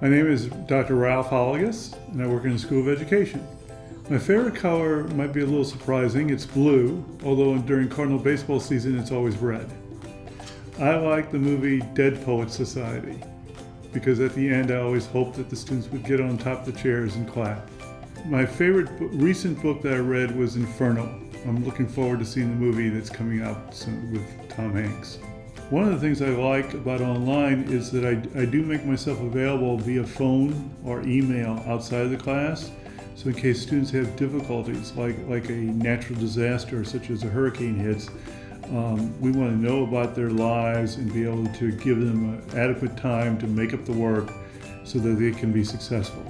My name is Dr. Ralph Olliges, and I work in the School of Education. My favorite color might be a little surprising. It's blue, although during Cardinal baseball season, it's always red. I like the movie Dead Poets Society because at the end, I always hoped that the students would get on top of the chairs and clap. My favorite recent book that I read was Inferno. I'm looking forward to seeing the movie that's coming out soon with Tom Hanks. One of the things I like about online is that I, I do make myself available via phone or email outside of the class. So in case students have difficulties like, like a natural disaster such as a hurricane hits, um, we want to know about their lives and be able to give them adequate time to make up the work so that they can be successful.